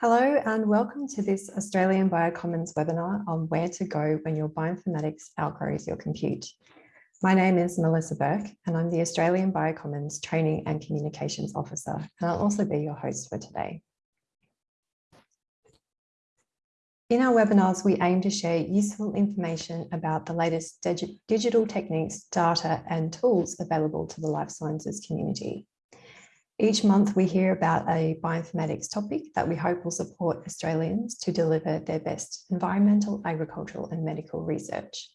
Hello and welcome to this Australian Biocommons webinar on where to go when your bioinformatics outgrows your compute. My name is Melissa Burke and I'm the Australian Biocommons Training and Communications Officer and I'll also be your host for today. In our webinars, we aim to share useful information about the latest digital techniques, data and tools available to the life sciences community. Each month we hear about a bioinformatics topic that we hope will support Australians to deliver their best environmental, agricultural and medical research.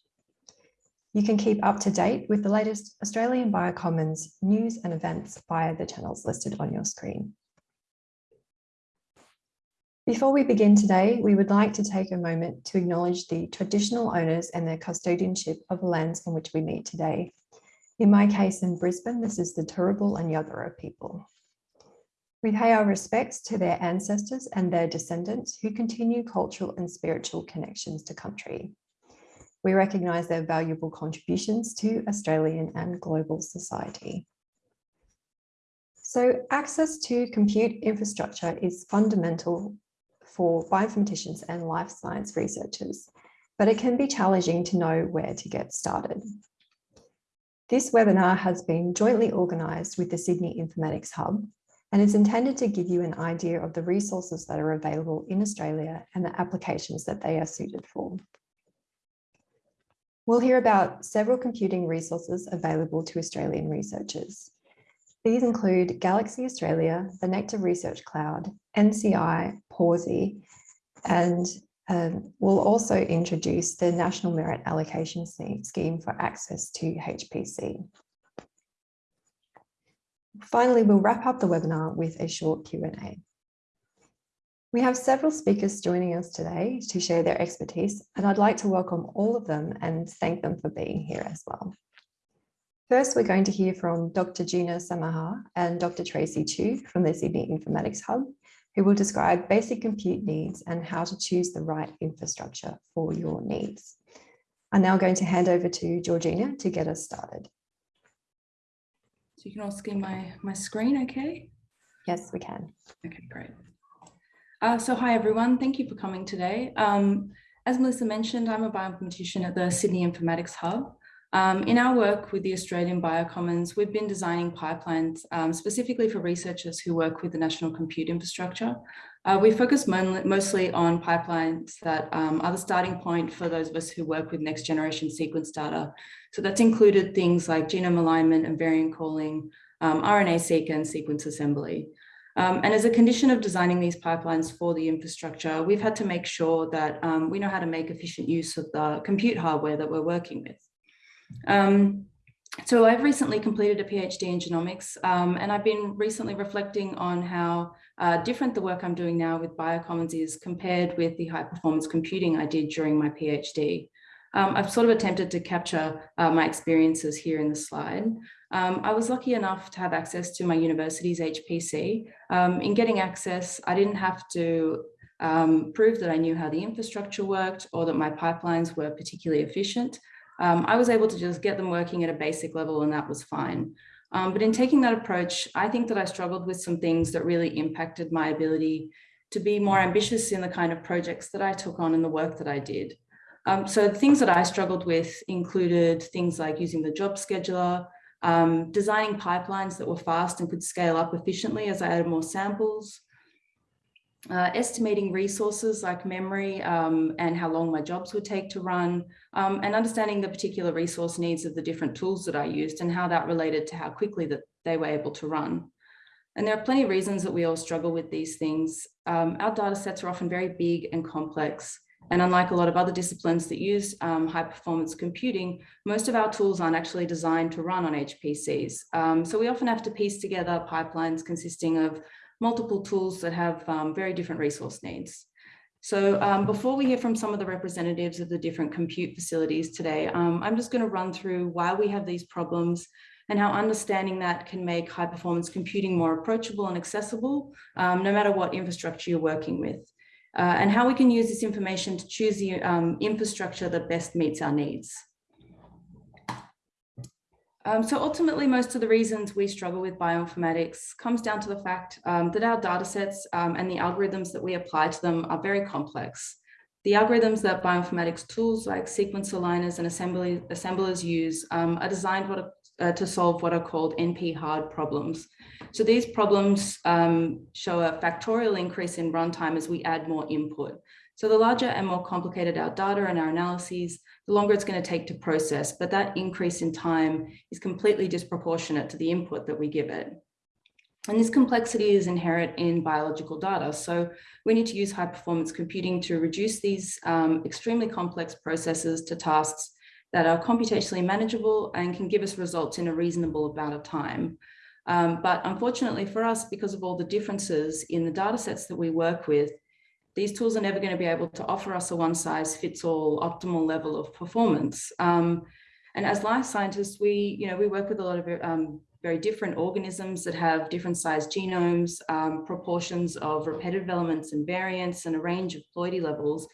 You can keep up to date with the latest Australian Biocommons news and events via the channels listed on your screen. Before we begin today, we would like to take a moment to acknowledge the traditional owners and their custodianship of the lands on which we meet today. In my case in Brisbane, this is the Turrbal and Yagara people. We pay our respects to their ancestors and their descendants who continue cultural and spiritual connections to country. We recognise their valuable contributions to Australian and global society. So access to compute infrastructure is fundamental for bioinformaticians and life science researchers, but it can be challenging to know where to get started. This webinar has been jointly organised with the Sydney Informatics Hub and is intended to give you an idea of the resources that are available in Australia and the applications that they are suited for. We'll hear about several computing resources available to Australian researchers. These include Galaxy Australia, the Nectar Research Cloud, NCI, Pawsey, and um, we'll also introduce the National Merit Allocation Scheme for access to HPC. Finally, we'll wrap up the webinar with a short Q&A. We have several speakers joining us today to share their expertise, and I'd like to welcome all of them and thank them for being here as well. First, we're going to hear from Dr. Gina Samaha and Dr. Tracy Chew from the Sydney Informatics Hub, who will describe basic compute needs and how to choose the right infrastructure for your needs. I'm now going to hand over to Georgina to get us started. So you can all see my, my screen, okay? Yes, we can. Okay, great. Uh, so hi, everyone. Thank you for coming today. Um, as Melissa mentioned, I'm a bioinformatician at the Sydney Informatics Hub. Um, in our work with the Australian Biocommons, we've been designing pipelines um, specifically for researchers who work with the national compute infrastructure. Uh, we focus mostly on pipelines that um, are the starting point for those of us who work with next generation sequence data. So that's included things like genome alignment and variant calling, um, RNA-seq and sequence assembly. Um, and as a condition of designing these pipelines for the infrastructure, we've had to make sure that um, we know how to make efficient use of the compute hardware that we're working with. Um, so I've recently completed a PhD in genomics, um, and I've been recently reflecting on how uh, different the work I'm doing now with Biocommons is compared with the high performance computing I did during my PhD. Um, I've sort of attempted to capture uh, my experiences here in the slide. Um, I was lucky enough to have access to my university's HPC. Um, in getting access, I didn't have to um, prove that I knew how the infrastructure worked or that my pipelines were particularly efficient. Um, I was able to just get them working at a basic level and that was fine. Um, but in taking that approach, I think that I struggled with some things that really impacted my ability to be more ambitious in the kind of projects that I took on and the work that I did. Um, so things that I struggled with included things like using the job scheduler, um, designing pipelines that were fast and could scale up efficiently as I added more samples, uh, estimating resources like memory um, and how long my jobs would take to run, um, and understanding the particular resource needs of the different tools that I used and how that related to how quickly that they were able to run. And there are plenty of reasons that we all struggle with these things. Um, our data sets are often very big and complex. And unlike a lot of other disciplines that use um, high performance computing, most of our tools aren't actually designed to run on HPCs. Um, so we often have to piece together pipelines consisting of multiple tools that have um, very different resource needs. So um, before we hear from some of the representatives of the different compute facilities today, um, I'm just going to run through why we have these problems and how understanding that can make high performance computing more approachable and accessible, um, no matter what infrastructure you're working with. Uh, and how we can use this information to choose the um, infrastructure that best meets our needs. Um, so ultimately, most of the reasons we struggle with bioinformatics comes down to the fact um, that our data sets um, and the algorithms that we apply to them are very complex. The algorithms that bioinformatics tools like sequence aligners and assembly, assemblers use um, are designed what, uh, to solve what are called NP hard problems. So these problems um, show a factorial increase in runtime as we add more input. So the larger and more complicated our data and our analyses, the longer it's going to take to process, but that increase in time is completely disproportionate to the input that we give it. And this complexity is inherent in biological data. So we need to use high performance computing to reduce these um, extremely complex processes to tasks that are computationally manageable and can give us results in a reasonable amount of time. Um, but unfortunately for us, because of all the differences in the data sets that we work with, these tools are never going to be able to offer us a one size fits all optimal level of performance. Um, and as life scientists, we, you know, we work with a lot of um, very different organisms that have different sized genomes, um, proportions of repetitive elements and variants, and a range of ploidy levels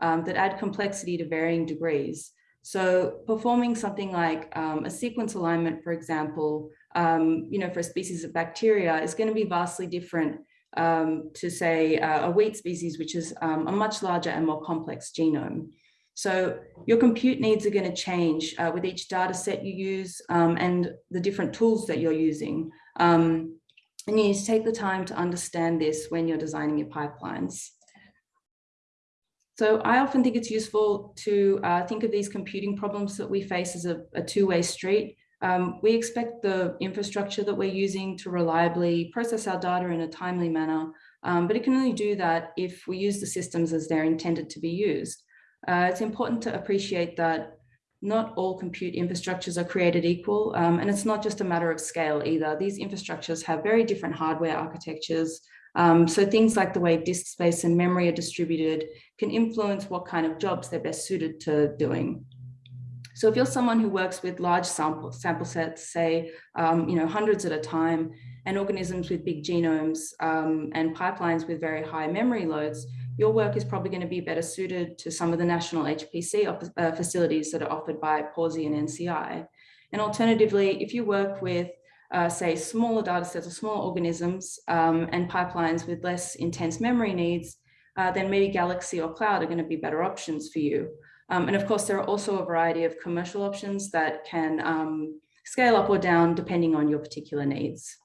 um, that add complexity to varying degrees. So performing something like um, a sequence alignment, for example, um, you know, for a species of bacteria is going to be vastly different um, to say uh, a wheat species, which is um, a much larger and more complex genome. So your compute needs are going to change uh, with each data set you use um, and the different tools that you're using. Um, and you need to take the time to understand this when you're designing your pipelines. So I often think it's useful to uh, think of these computing problems that we face as a, a two-way street. Um, we expect the infrastructure that we're using to reliably process our data in a timely manner, um, but it can only do that if we use the systems as they're intended to be used. Uh, it's important to appreciate that not all compute infrastructures are created equal, um, and it's not just a matter of scale either. These infrastructures have very different hardware architectures, um, so things like the way disk space and memory are distributed can influence what kind of jobs they're best suited to doing. So if you're someone who works with large sample, sample sets, say, um, you know, hundreds at a time, and organisms with big genomes um, and pipelines with very high memory loads, your work is probably going to be better suited to some of the national HPC uh, facilities that are offered by Pawsey and NCI. And alternatively, if you work with, uh, say, smaller data sets or small organisms um, and pipelines with less intense memory needs, uh, then maybe Galaxy or Cloud are going to be better options for you. Um, and of course, there are also a variety of commercial options that can um, scale up or down depending on your particular needs.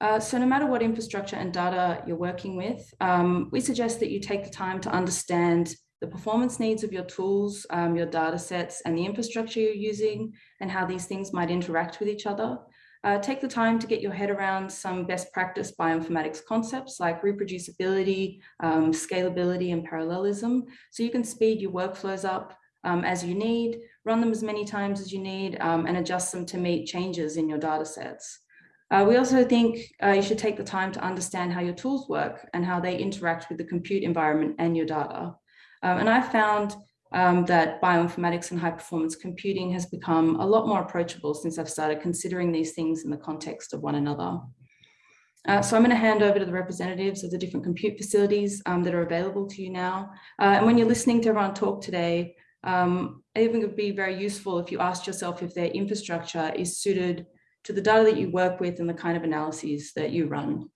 Uh, so no matter what infrastructure and data you're working with, um, we suggest that you take the time to understand the performance needs of your tools, um, your data sets, and the infrastructure you're using, and how these things might interact with each other. Uh, take the time to get your head around some best practice bioinformatics concepts like reproducibility, um, scalability, and parallelism, so you can speed your workflows up um, as you need, run them as many times as you need, um, and adjust them to meet changes in your data sets. Uh, we also think uh, you should take the time to understand how your tools work and how they interact with the compute environment and your data. Um, and I've found um, that bioinformatics and high performance computing has become a lot more approachable since I've started considering these things in the context of one another. Uh, so I'm going to hand over to the representatives of the different compute facilities um, that are available to you now. Uh, and when you're listening to everyone talk today, um, I think it would be very useful if you asked yourself if their infrastructure is suited to the data that you work with and the kind of analyses that you run.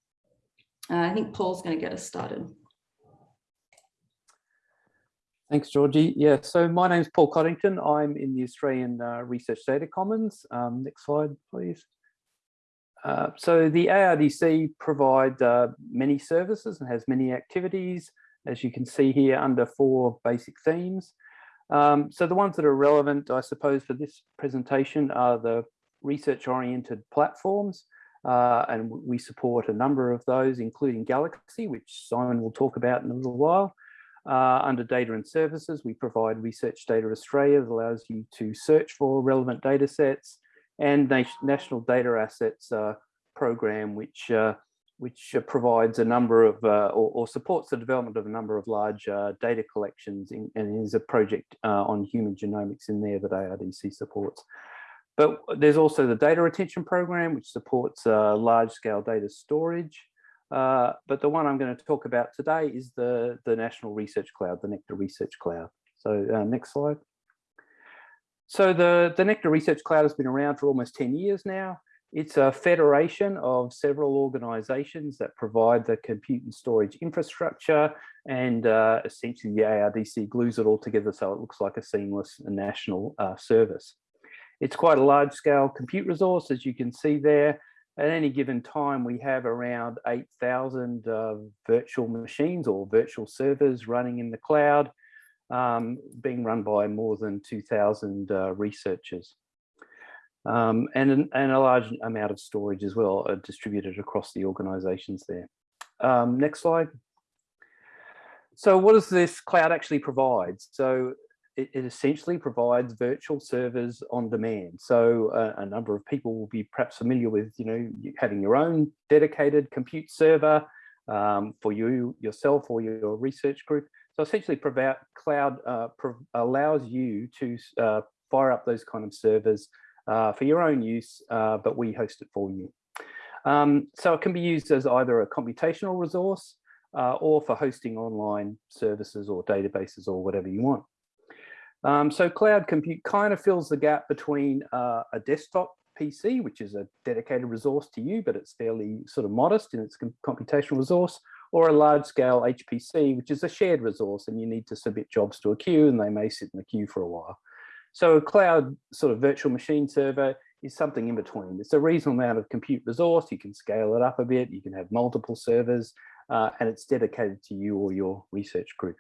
Uh, I think Paul's going to get us started. Thanks, Georgie. Yeah, so my name is Paul Coddington. I'm in the Australian uh, Research Data Commons. Um, next slide, please. Uh, so the ARDC provide uh, many services and has many activities, as you can see here under four basic themes. Um, so the ones that are relevant, I suppose, for this presentation are the research-oriented platforms, uh, and we support a number of those, including Galaxy, which Simon will talk about in a little while. Uh, under data and services, we provide Research Data Australia that allows you to search for relevant data sets and National Data Assets uh, program, which uh, which provides a number of uh, or, or, supports the development of a number of large uh, data collections and is a project uh, on human genomics in there that ARDC supports. But there's also the data retention program, which supports large scale data storage. Uh, but the one I'm going to talk about today is the, the National Research Cloud, the Nectar Research Cloud. So uh, next slide. So the, the Nectar Research Cloud has been around for almost 10 years now. It's a federation of several organizations that provide the compute and storage infrastructure and uh, essentially the ARDC glues it all together so it looks like a seamless national uh, service. It's quite a large scale compute resource as you can see there. At any given time, we have around 8,000 uh, virtual machines or virtual servers running in the cloud, um, being run by more than 2,000 uh, researchers. Um, and, and a large amount of storage as well distributed across the organizations there. Um, next slide. So what does this cloud actually provide? So it, it essentially provides virtual servers on demand. So uh, a number of people will be perhaps familiar with, you know, having your own dedicated compute server um, for you yourself or your research group. So essentially, cloud uh, allows you to uh, fire up those kind of servers uh, for your own use, uh, but we host it for you. Um, so it can be used as either a computational resource uh, or for hosting online services or databases or whatever you want. Um, so cloud compute kind of fills the gap between uh, a desktop PC, which is a dedicated resource to you, but it's fairly sort of modest in its computational resource, or a large scale HPC, which is a shared resource and you need to submit jobs to a queue and they may sit in the queue for a while. So a cloud sort of virtual machine server is something in between. It's a reasonable amount of compute resource. You can scale it up a bit. You can have multiple servers uh, and it's dedicated to you or your research group.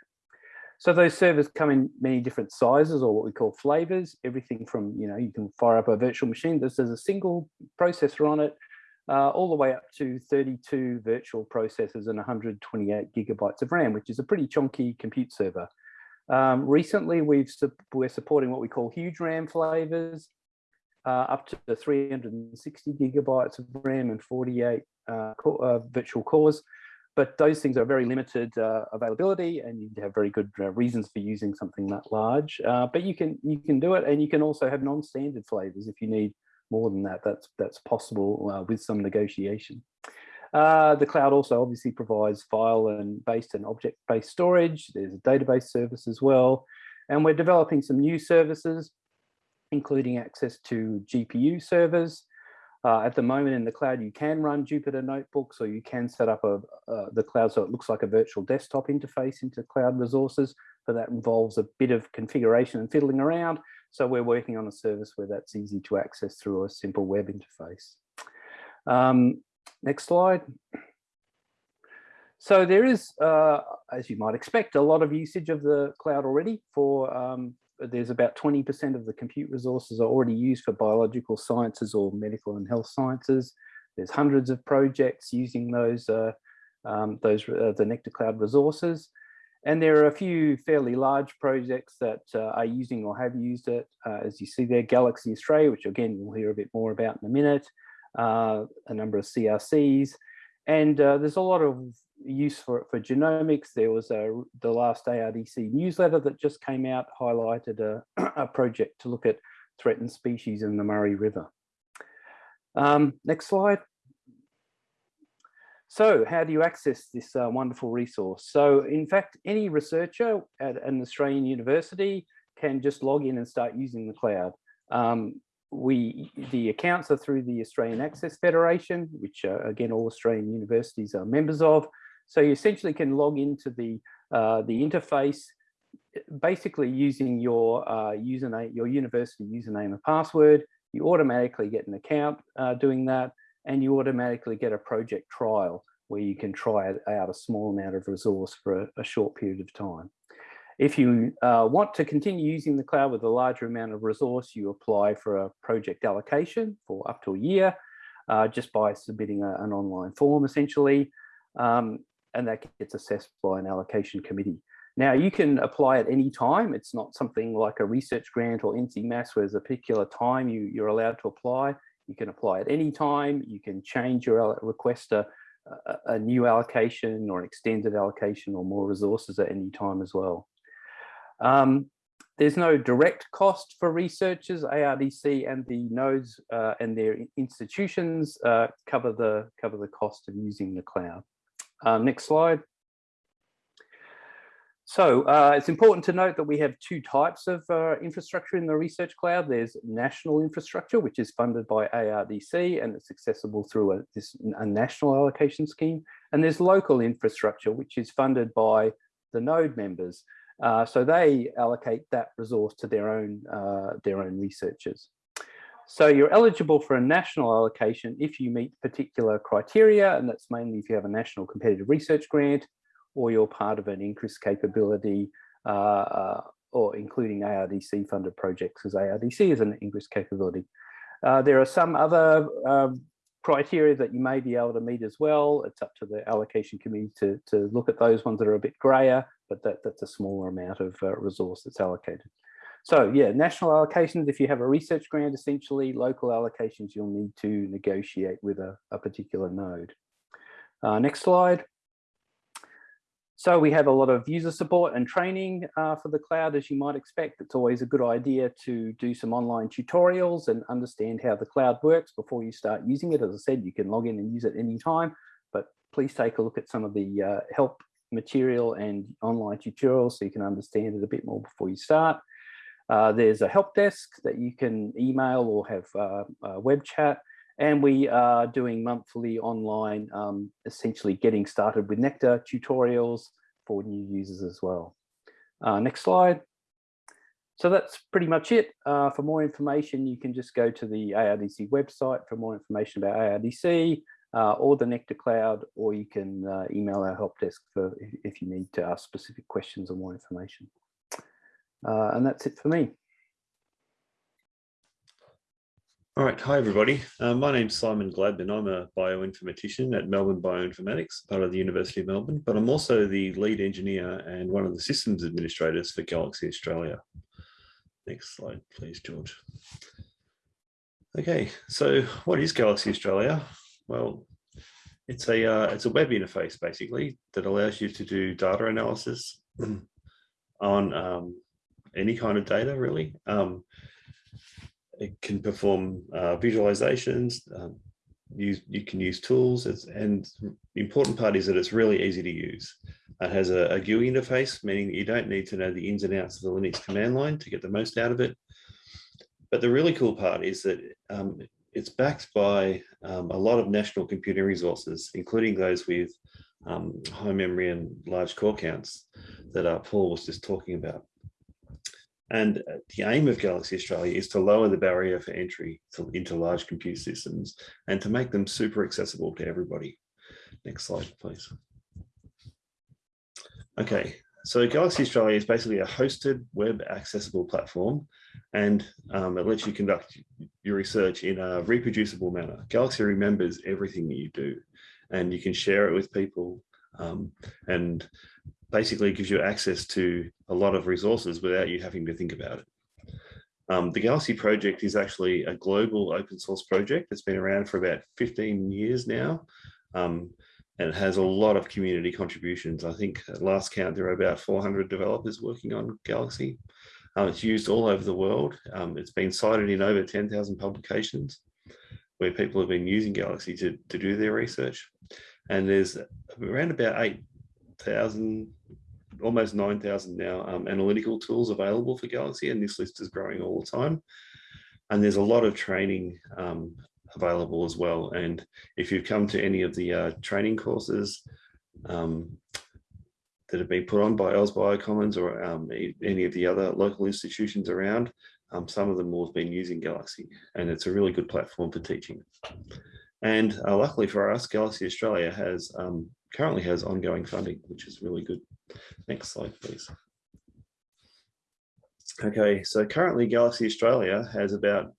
So those servers come in many different sizes or what we call flavors, everything from, you know, you can fire up a virtual machine. This is a single processor on it, uh, all the way up to 32 virtual processors and 128 gigabytes of RAM, which is a pretty chunky compute server. Um, recently, we've we're supporting what we call huge RAM flavors, uh, up to 360 gigabytes of RAM and 48 uh, core, uh, virtual cores. But those things are very limited uh, availability, and you have very good uh, reasons for using something that large. Uh, but you can you can do it, and you can also have non-standard flavors if you need more than that. That's that's possible with some negotiation. Uh, the cloud also obviously provides file and based and object-based storage. There's a database service as well. And we're developing some new services, including access to GPU servers. Uh, at the moment in the cloud, you can run Jupyter notebooks or you can set up a, uh, the cloud so it looks like a virtual desktop interface into cloud resources, but that involves a bit of configuration and fiddling around. So we're working on a service where that's easy to access through a simple web interface. Um, Next slide. So there is, uh, as you might expect, a lot of usage of the cloud already for, um, there's about 20% of the compute resources are already used for biological sciences or medical and health sciences. There's hundreds of projects using those, uh, um, those uh, the Nectar Cloud resources. And there are a few fairly large projects that uh, are using or have used it. Uh, as you see there, Galaxy Australia, which again, we'll hear a bit more about in a minute uh, a number of CRCs, and uh, there's a lot of use for, for genomics. There was a, the last ARDC newsletter that just came out, highlighted a, a project to look at threatened species in the Murray River. Um, next slide. So how do you access this uh, wonderful resource? So in fact, any researcher at an Australian university can just log in and start using the cloud. Um, we the accounts are through the Australian Access Federation, which uh, again all Australian universities are members of. So you essentially can log into the uh, the interface, basically using your uh, username, your university username and password. You automatically get an account uh, doing that, and you automatically get a project trial where you can try out a small amount of resource for a, a short period of time. If you uh, want to continue using the cloud with a larger amount of resource, you apply for a project allocation for up to a year, uh, just by submitting a, an online form essentially, um, and that gets assessed by an allocation committee. Now you can apply at any time. It's not something like a research grant or NCMAS where there's a particular time you, you're allowed to apply. You can apply at any time. You can change your request a, a, new allocation or an extended allocation or more resources at any time as well. Um, there's no direct cost for researchers. ARDC and the nodes uh, and their institutions uh, cover the cover the cost of using the cloud. Um, next slide. So uh, it's important to note that we have two types of uh, infrastructure in the Research Cloud. There's national infrastructure, which is funded by ARDC and it's accessible through a, this, a national allocation scheme. And there's local infrastructure, which is funded by the node members. Uh, so they allocate that resource to their own, uh, their own researchers. So you're eligible for a national allocation if you meet particular criteria, and that's mainly if you have a national competitive research grant, or you're part of an increased capability uh, uh, or including ARDC funded projects as ARDC is an increased capability. Uh, there are some other um, criteria that you may be able to meet as well. It's up to the allocation committee to, to look at those ones that are a bit grayer, but that, that's a smaller amount of uh, resource that's allocated. So yeah, national allocations, if you have a research grant, essentially local allocations, you'll need to negotiate with a, a particular node. Uh, next slide. So we have a lot of user support and training uh, for the cloud, as you might expect. It's always a good idea to do some online tutorials and understand how the cloud works before you start using it. As I said, you can log in and use it anytime, but please take a look at some of the uh, help material and online tutorials so you can understand it a bit more before you start. Uh, there's a help desk that you can email or have uh, web chat. And we are doing monthly online, um, essentially getting started with Nectar tutorials for new users as well. Uh, next slide. So that's pretty much it. Uh, for more information, you can just go to the ARDC website for more information about ARDC or the Nectar Cloud, or you can email our help desk for if, you need to ask specific questions or more information. Uh, and that's it for me. All right, hi everybody. Uh, my name's Simon Gladman. I'm a bioinformatician at Melbourne Bioinformatics, part of the University of Melbourne, but I'm also the lead engineer and one of the systems administrators for Galaxy Australia. Next slide, please, George. Okay, so what is Galaxy Australia? Well, it's a uh, it's a web interface basically that allows you to do data analysis on um, any kind of data really. Um, it can perform uh, visualizations. Um, use you can use tools, it's, and the important part is that it's really easy to use. It has a, a GUI interface, meaning that you don't need to know the ins and outs of the Linux command line to get the most out of it. But the really cool part is that um, it's backed by um, a lot of national computing resources, including those with um, high memory and large core counts that uh, Paul was just talking about. And uh, the aim of Galaxy Australia is to lower the barrier for entry to, into large compute systems and to make them super accessible to everybody. Next slide, please. Okay, so Galaxy Australia is basically a hosted web accessible platform and um, it lets you conduct your research in a reproducible manner. Galaxy remembers everything that you do and you can share it with people um, and basically gives you access to a lot of resources without you having to think about it. Um, the Galaxy project is actually a global open source project. It's been around for about 15 years now. Um, and it has a lot of community contributions. I think at last count, there are about 400 developers working on Galaxy. Um, it's used all over the world. Um, it's been cited in over 10,000 publications where people have been using Galaxy to, to do their research. And there's around about 8,000 almost 9,000 now um, analytical tools available for Galaxy, and this list is growing all the time. And there's a lot of training um, available as well. And if you've come to any of the uh, training courses um, that have been put on by AusBiocommons or um, any of the other local institutions around, um, some of them will have been using Galaxy, and it's a really good platform for teaching. And uh, luckily for us, Galaxy Australia has um, currently has ongoing funding, which is really good. Next slide, please. Okay, so currently Galaxy Australia has about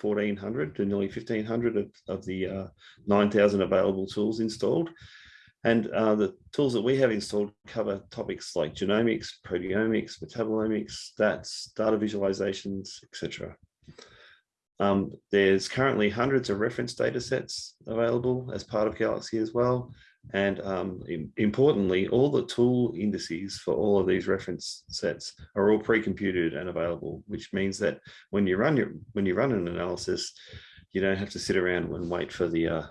1400 to nearly 1500 of, of the uh, 9000 available tools installed. And uh, the tools that we have installed cover topics like genomics, proteomics, metabolomics, stats, data visualizations, etc. Um, there's currently hundreds of reference data sets available as part of Galaxy as well. And um, importantly, all the tool indices for all of these reference sets are all pre-computed and available, which means that when you run your when you run an analysis, you don't have to sit around and wait for the uh,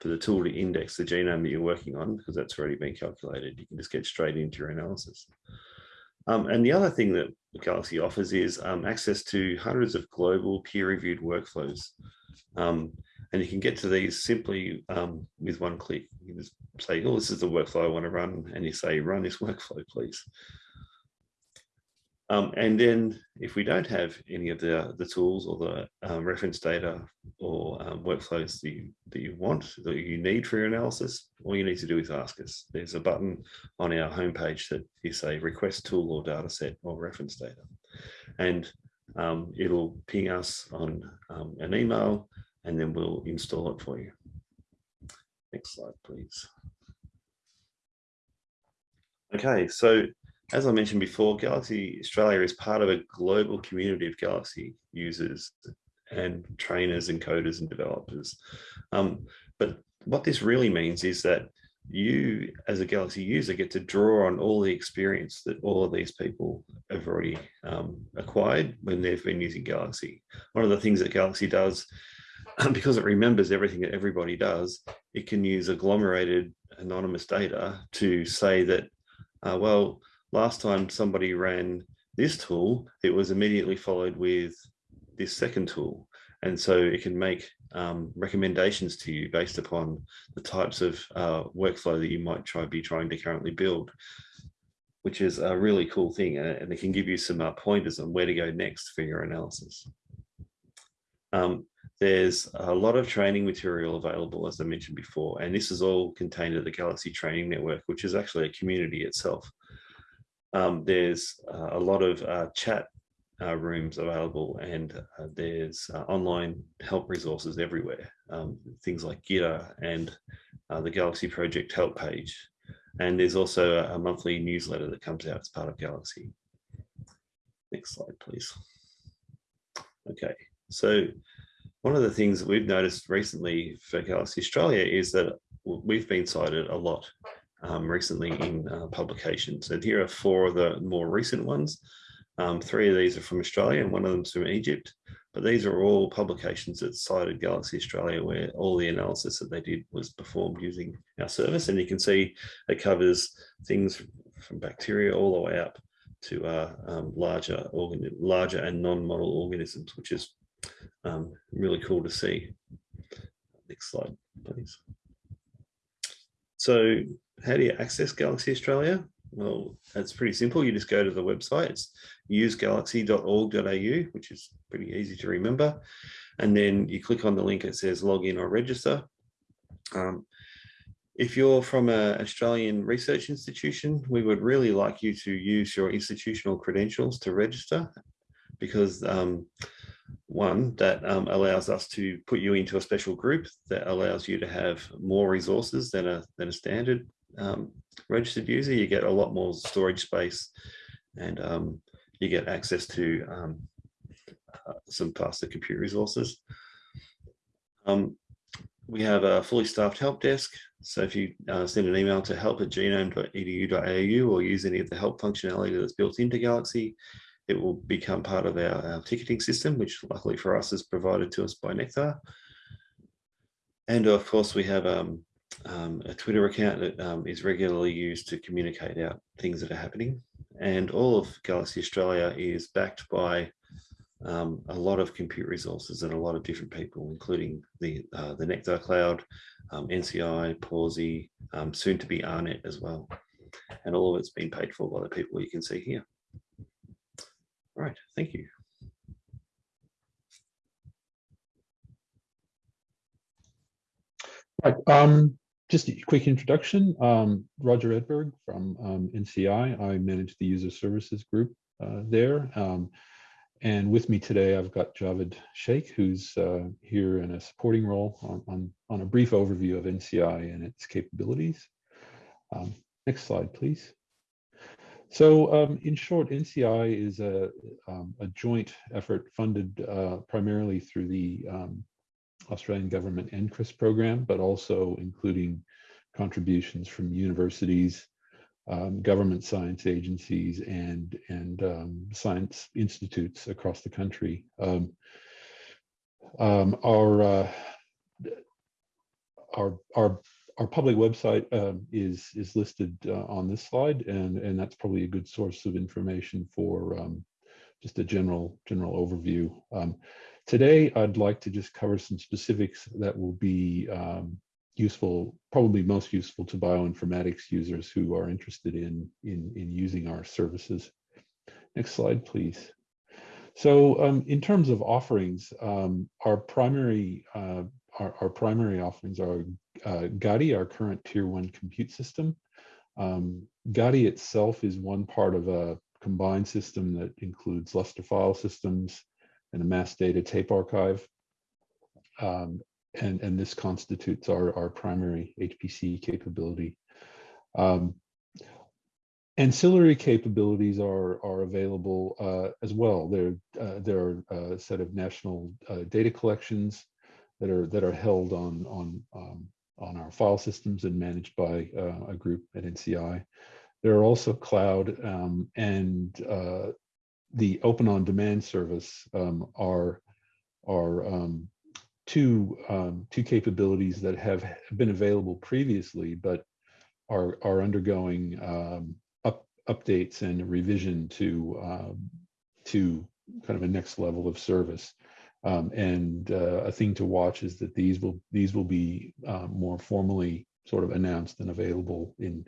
for the tool to index the genome that you're working on because that's already been calculated. You can just get straight into your analysis. Um, and the other thing that Galaxy offers is um, access to hundreds of global peer-reviewed workflows. Um, and you can get to these simply um, with one click. You can just say, oh, this is the workflow I want to run. And you say, run this workflow, please. Um, and then if we don't have any of the, the tools or the um, reference data or um, workflows that you, that you want, that you need for your analysis, all you need to do is ask us. There's a button on our homepage that you say request tool or data set or reference data. And um, it'll ping us on um, an email and then we'll install it for you. Next slide, please. Okay, so as I mentioned before, Galaxy Australia is part of a global community of Galaxy users and trainers and coders and developers. Um, but what this really means is that you as a Galaxy user get to draw on all the experience that all of these people have already um, acquired when they've been using Galaxy. One of the things that Galaxy does, because it remembers everything that everybody does, it can use agglomerated anonymous data to say that, uh, well, last time somebody ran this tool, it was immediately followed with this second tool. And so it can make um, recommendations to you based upon the types of uh, workflow that you might try be trying to currently build, which is a really cool thing. And it can give you some uh, pointers on where to go next for your analysis. Um, there's a lot of training material available, as I mentioned before, and this is all contained at the Galaxy Training Network, which is actually a community itself. Um, there's uh, a lot of uh, chat uh, rooms available and uh, there's uh, online help resources everywhere. Um, things like Gitter and uh, the Galaxy Project help page. And there's also a, a monthly newsletter that comes out as part of Galaxy. Next slide, please. Okay, so one of the things that we've noticed recently for Galaxy Australia is that we've been cited a lot um, recently in uh, publications. And here are four of the more recent ones. Um, three of these are from Australia and one of them's from Egypt. But these are all publications that cited Galaxy Australia where all the analysis that they did was performed using our service. And you can see it covers things from bacteria all the way up to uh, um, larger, larger and non-model organisms, which is um, really cool to see. Next slide, please. So how do you access Galaxy Australia? Well, that's pretty simple. You just go to the website. It's usegalaxy.org.au, which is pretty easy to remember. And then you click on the link it says login or register. Um, if you're from an Australian research institution, we would really like you to use your institutional credentials to register because um, one that um, allows us to put you into a special group that allows you to have more resources than a, than a standard um, registered user, you get a lot more storage space and um, you get access to um, uh, some faster compute resources. Um, we have a fully staffed help desk. So if you uh, send an email to help at genome.edu.au or use any of the help functionality that's built into Galaxy, it will become part of our, our ticketing system, which luckily for us is provided to us by Nectar. And of course, we have um, um, a Twitter account that um, is regularly used to communicate out things that are happening. And all of Galaxy Australia is backed by um, a lot of compute resources and a lot of different people, including the uh, the Nectar Cloud, um, NCI, Pawsey, um, soon to be AARNet as well. And all of it's been paid for by the people you can see here. All right, thank you. Right. Um, just a quick introduction. Um, Roger Edberg from um, NCI. I manage the user services group uh, there. Um, and with me today, I've got Javed Sheikh, who's uh, here in a supporting role on, on, on, a brief overview of NCI and its capabilities. Um, next slide, please. So um, in short, NCI is a, um, a joint effort funded uh, primarily through the Australian government NCRIS program, but also including contributions from universities, um, government science agencies, and and um, science institutes across the country. Um, um our uh, our our our public website um, is is listed uh, on this slide, and and that's probably a good source of information for um, just a general general overview. Today, I'd like to just cover some specifics that will be um, useful, probably most useful to bioinformatics users who are interested in in in using our services. Next slide, please. So um, in terms of offerings, um, our primary uh, our, our, primary offerings are uh, Gadi, our current tier one compute system. Um, Gadi itself is one part of a combined system that includes Lustre file systems and a mass data tape archive. Um, and, and this constitutes our, our primary HPC capability. Um, ancillary capabilities are are available uh, as well. There uh, there are a set of national uh, data collections that are that are held on on um, on our file systems and managed by uh, a group at NCI. There are also cloud um, and uh, the open on demand service um, are are um, two um, two capabilities that have been available previously, but are are undergoing um, updates and revision to um, to kind of a next level of service. Um, and uh, a thing to watch is that these will these will be um, more formally sort of announced and available in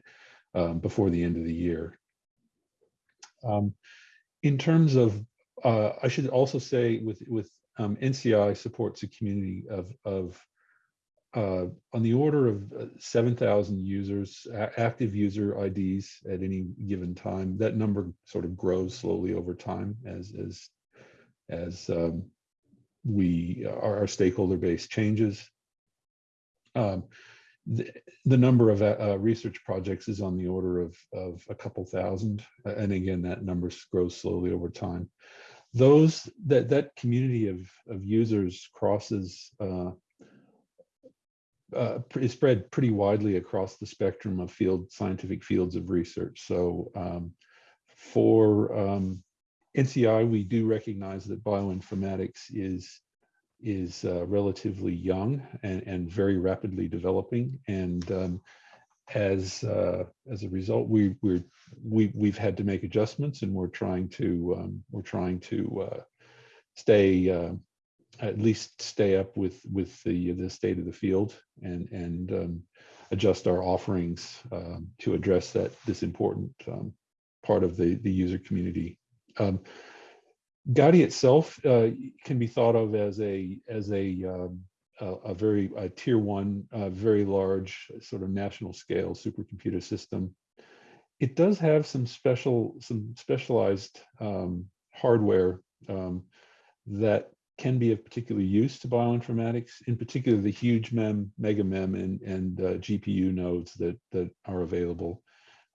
before the end of the year. Um, in terms of, uh, I should also say with with um, NCI supports a community of of uh, on the order of uh, 7,000 users, active user IDs at any given time. That number sort of grows slowly over time as as as um, we our, our, stakeholder base changes. Um, the, the, number of uh, research projects is on the order of of a couple thousand, and again that number grows slowly over time. Those that that community of of users crosses uh, uh, is spread pretty widely across the spectrum of field scientific fields of research. So um, for um, NCI, we do recognize that bioinformatics is is uh, relatively young and, and very rapidly developing. And um, as uh, as a result, we we're, we we've had to make adjustments, and we're trying to um, we're trying to uh, stay uh, at least stay up with with the the state of the field and and um, adjust our offerings um, to address that this important um, part of the the user community. Um, Gadi itself uh, can be thought of as a as a um, a, a, very a tier one, very large sort of national scale supercomputer system. It does have some special some specialized um, hardware that can be of particular use to bioinformatics, in particular the huge mem, mega mem, and, and uh, GPU nodes that, that are available.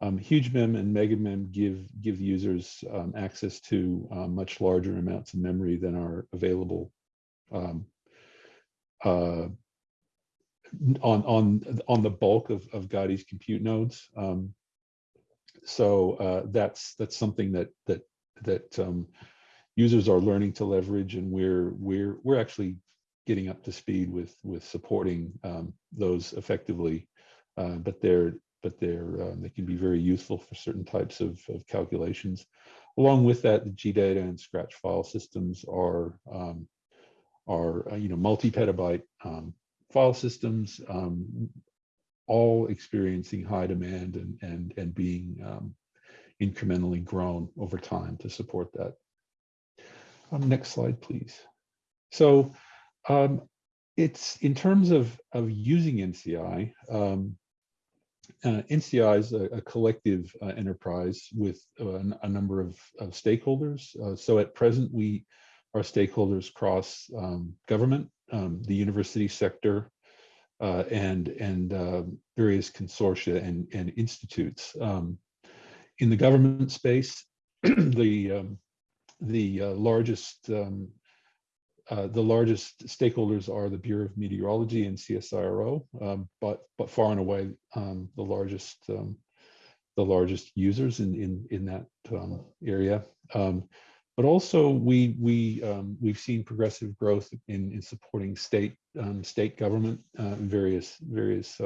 Um, huge mem and mega mem give, give users um, access to uh, much larger amounts of memory than are available um, uh, on, on, on the bulk of, of Gadi's compute nodes. Um, so uh, that's, that's something that, that, that um, users are learning to leverage and we're we're we're actually getting up to speed with with supporting um, those effectively uh, but they're but they're um, they can be very useful for certain types of, of calculations along with that the gdata and scratch file systems are um, are uh, you know multi-petabyte um, file systems um, all experiencing high demand and and and being um, incrementally grown over time to support that um, next slide, please. So it's in terms of, of using NCI, um, uh, NCI is a, a collective uh, enterprise with uh, a number of, of stakeholders. Uh, so at present, we our stakeholders cross um, government, um, the university sector, uh, and and um, various consortia and, and institutes. Um, in the government space, the the uh, largest um, uh, the largest stakeholders are the Bureau of Meteorology and CSIRO, um, but but far and away um, the largest um, the largest users in in in that um, area. Um, but also we we um, we've seen progressive growth in, in supporting state state government uh, various various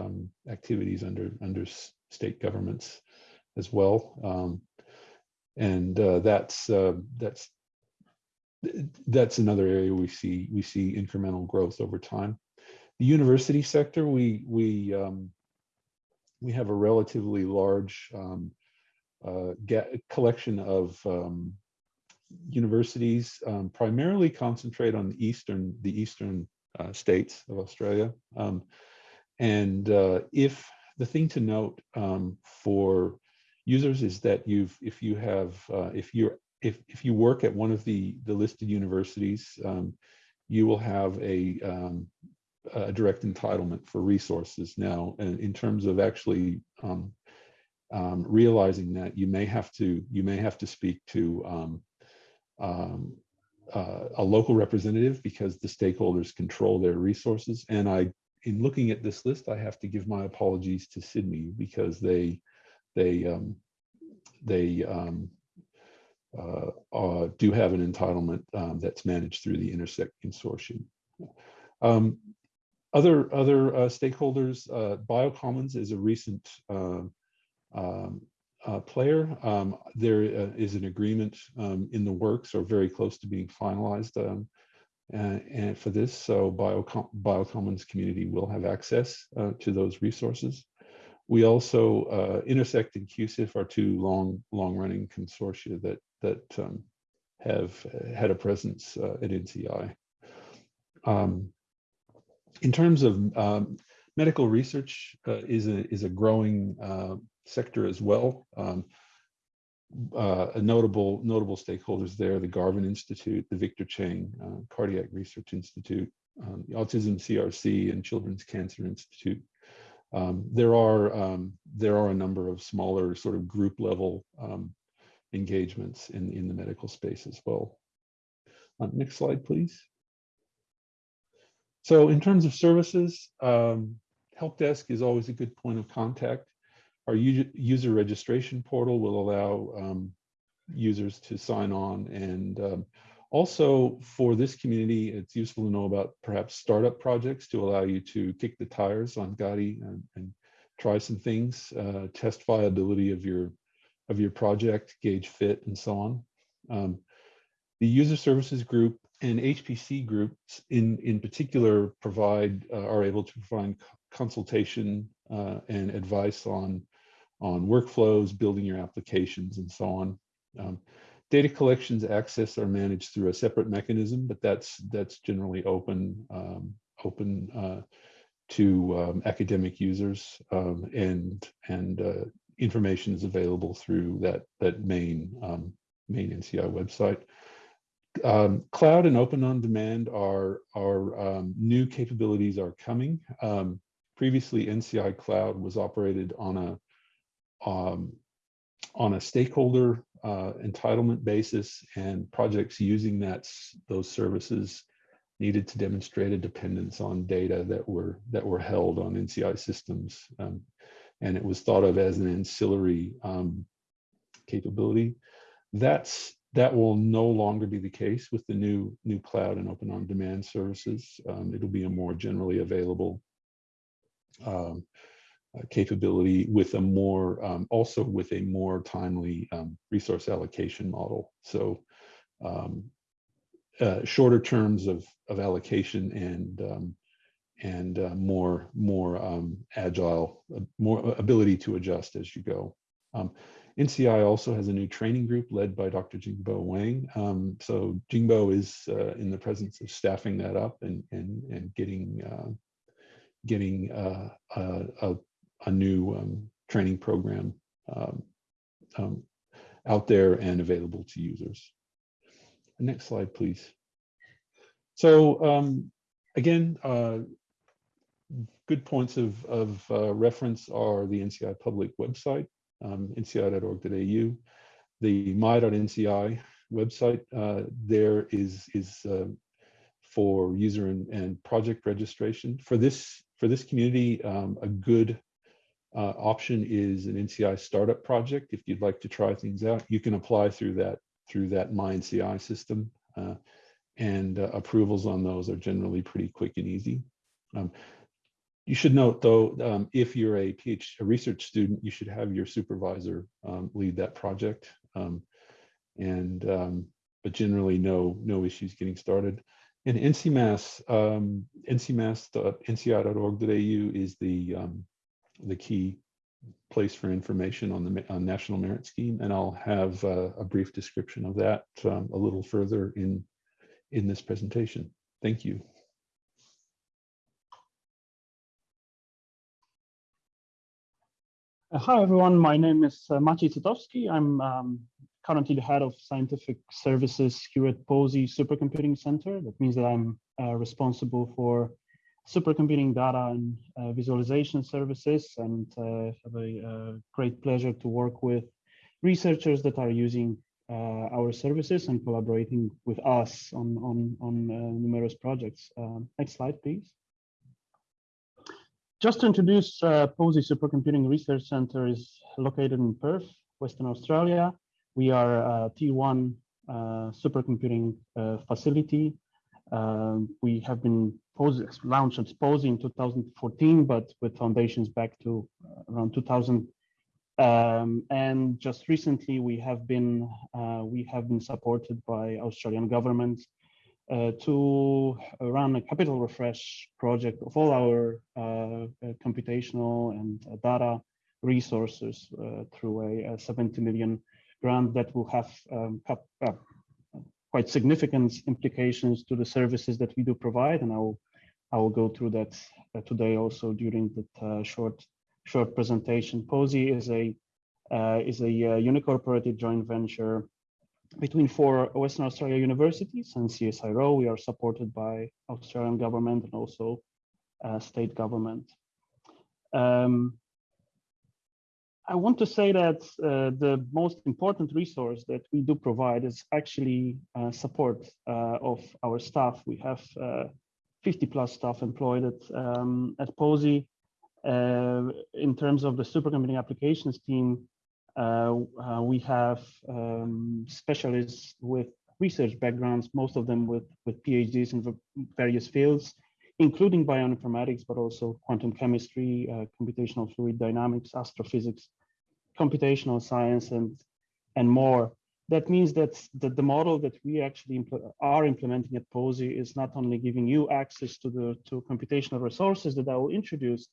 activities under under state governments as well, and uh, that's uh, that's that's another area we see we see incremental growth over time. The university sector, we we um, we have a relatively large um, uh, collection of um, universities, um, primarily concentrate on the eastern the eastern uh, states of Australia. Um, and uh, if the thing to note um, for users is that you've if you have uh, if you're if if you work at one of the the listed universities, um, you will have a um, a direct entitlement for resources now. And in terms of actually um, um, realizing that, you may have to you may have to speak to um, uh, a local representative because the stakeholders control their resources. And I, in looking at this list, I have to give my apologies to Sydney because they they they uh, uh, do have an entitlement um, that's managed through the Intersect Consortium. Um, other other uh, stakeholders, uh, Biocommons is a recent uh, um, uh, player. Um, there uh, is an agreement um, in the works or very close to being finalized um, and, and for this. So Biocom Biocommons community will have access to those resources. We also, Intersect and QCIF are two long, long-running consortia that that um, have had a presence uh, at NCI. Um, in terms of um, medical research uh, is a is a growing uh, sector as well. Um, uh, a notable notable stakeholders there: the Garvan Institute, the Victor Chang uh, Cardiac Research Institute, um, the Autism CRC, and Children's Cancer Institute. Um, there are there are a number of smaller sort of group level engagements in in the medical space as well. Uh, next slide, please. So in terms of services, um, help desk is always a good point of contact. Our user registration portal will allow um, users to sign on. And um, also for this community, it's useful to know about perhaps startup projects to allow you to kick the tires on Gadi and, and try some things, uh, test viability of your of your project, gauge fit, and so on. Um, the user services group and HPC groups in, in particular provide, uh, are able to provide consultation uh, and advice on, on workflows, building your applications and so on. Um, data collections access are managed through a separate mechanism, but that's, that's generally open, um, open uh, to um, academic users um, and, and uh, information is available through that, that main, um, main NCI website um, cloud and open on demand are, are um, new capabilities are coming. Um, previously, NCI Cloud was operated on a um, on a stakeholder uh, entitlement basis, and projects using that those services needed to demonstrate a dependence on data that were that were held on NCI systems, um, and it was thought of as an ancillary um, capability. That's that will no longer be the case with the new new cloud and open on demand services. Um, it'll be a more generally available um, uh, capability with a more um, also with a more timely um, resource allocation model. So um, uh, shorter terms of of allocation and um, and uh, more more agile, uh, more ability to adjust as you go. NCI also has a new training group led by Dr. Jingbo Wang. Um, so Jingbo is uh, in the presence of staffing that up and and and getting uh, getting uh, a, a, new um, training program um, um, out there and available to users. Next slide, please. So um, again, uh, good points of, of uh, reference are the NCI public website, um, nci.org.au. The my.nci website uh, there is is uh, for user and, and, project registration. For this for this community, um, a good uh, option is an NCI startup project. If you'd like to try things out, you can apply through that through that MyNCI system. Uh, and uh, approvals on those are generally pretty quick and easy. Um, you should note though, um, if you're a PhD a research student, you should have your supervisor um, lead that project. Um, and um, but generally no no issues getting started. And NCMAS, um, ncmas.nci.org.au is the um, the key place for information on the on National Merit Scheme, and I'll have uh, a brief description of that um, a little further in in this presentation. Thank you. Hi, everyone. My name is uh, Maciej Cytowski. I'm um, currently the head of scientific services here at Pawsey Supercomputing Center. That means that I'm uh, responsible for supercomputing data and uh, visualization services and uh, have a uh, great pleasure to work with researchers that are using uh, our services and collaborating with us on, on, on uh, numerous projects. Next slide, please. Just to introduce, uh, Pawsey Supercomputing Research Center is located in Perth, Western Australia. We are a tier one uh, supercomputing uh, facility. Um, we have been Pawsey, launched as Pawsey in 2014, but with foundations back to uh, around 2000. Um, and just recently, we have been uh, we have been supported by Australian government uh, to run a capital refresh project of all our uh, uh, computational and uh, data resources uh, through a, a 70 million grant that will have um, uh, quite significant implications to the services that we do provide. And I will, I will go through that uh, today also during the short short presentation. Pawsey is a is a unincorporated joint venture between four Western Australia universities and CSIRO. We are supported by Australian government and also uh, state government. Um, I want to say that uh, the most important resource that we do provide is actually uh, support uh, of our staff. We have uh, 50 plus staff employed at, um, at Pawsey. Uh, in terms of the supercomputing applications team, we have um, specialists with research backgrounds, most of them with, with PhDs in various fields, including bioinformatics, but also quantum chemistry, uh, computational fluid dynamics, astrophysics, computational science, and, and more. That means that the, the model that we actually impl are implementing at Pawsey is not only giving you access to the to computational resources that I will introduce,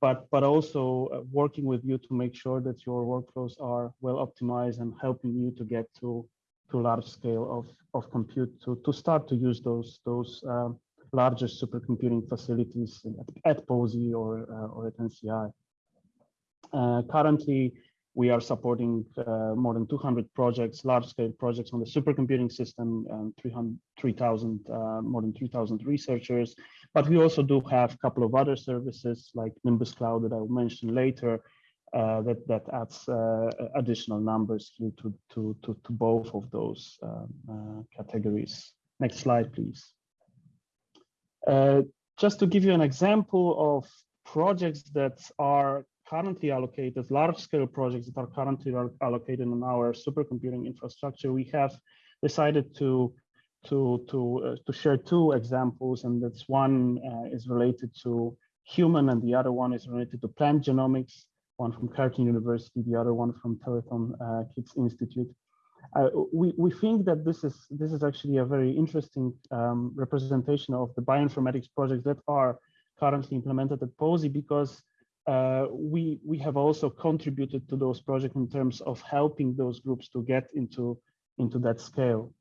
but but also uh, working with you to make sure that your workflows are well optimized and helping you to get to to large scale of of compute to to start to use those those um, larger supercomputing facilities at, at Pawsey or uh, or at NCI. Uh, currently, we are supporting uh, more than 200 projects, large-scale projects on the supercomputing system, and 3,000, uh, more than 3,000 researchers. But we also do have a couple of other services like Nimbus Cloud that I'll mention later, uh, that that adds uh, additional numbers to to to to both of those um, uh, categories. Next slide, please. Uh, just to give you an example of projects that are currently allocated, large-scale projects that are currently allocated in our supercomputing infrastructure, we have decided to to to uh, to share two examples, and that's one uh, is related to human, and the other one is related to plant genomics. One from Curtin University, the other one from Telethon uh, Kids Institute. Uh, we we think that this is this is actually a very interesting um, representation of the bioinformatics projects that are currently implemented at Pawsey because uh, we we have also contributed to those projects in terms of helping those groups to get into into that scale.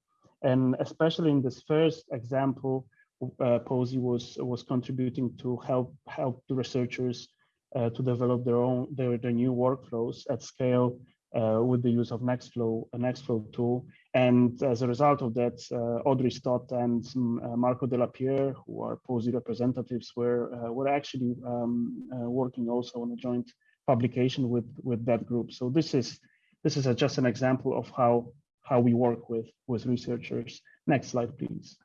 And especially in this first example, uh, Pawsey was was contributing to help help the researchers uh, to develop their own their, their new workflows at scale uh, with the use of Nextflow, a Nextflow tool. And as a result of that, uh, Audrey Stott and uh, Marco De La Pierre, who are Pawsey representatives, were uh, were actually um, working also on a joint publication with with that group. So this is this is a, just an example of how how we work with, with researchers. Next slide, please.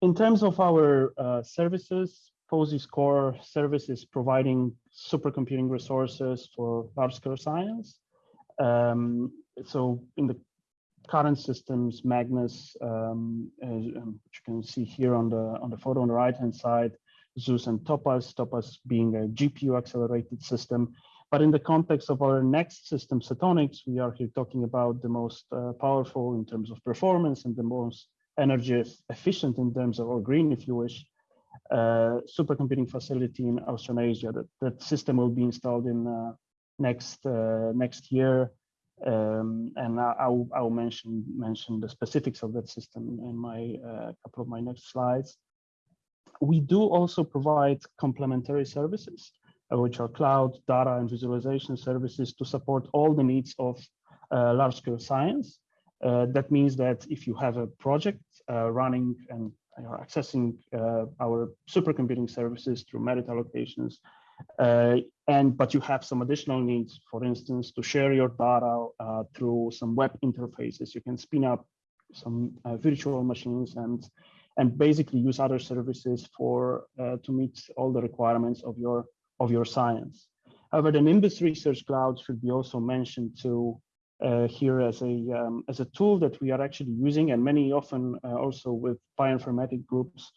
In terms of our uh, services, Pawsey's core service is providing supercomputing resources for large-scale science. Um, so in the current systems, Magnus, um, as, um, which you can see here on the on the photo on the right hand side, Zeus and Topaz, Topaz being a GPU accelerated system. But in the context of our next system, Setonix, we are here talking about the most uh, powerful in terms of performance and the most energy efficient in terms of, or green, if you wish, uh, supercomputing facility in Australasia. That, that system will be installed in uh, next uh, next year. Um, and I, I'll, I'll mention mention the specifics of that system in my uh, couple of my next slides. We do also provide complementary services, uh, which are cloud, data, and visualization services to support all the needs of large-scale science. Uh, that means that if you have a project uh, running and you're accessing uh, our supercomputing services through merit allocations, uh, and but you have some additional needs, for instance, to share your data uh, through some web interfaces. You can spin up some uh, virtual machines and and basically use other services for uh, to meet all the requirements of your of your science. However, the Nimbus Research Cloud should be also mentioned to uh, here as a um, as a tool that we are actually using, and many often uh, also with bioinformatic groups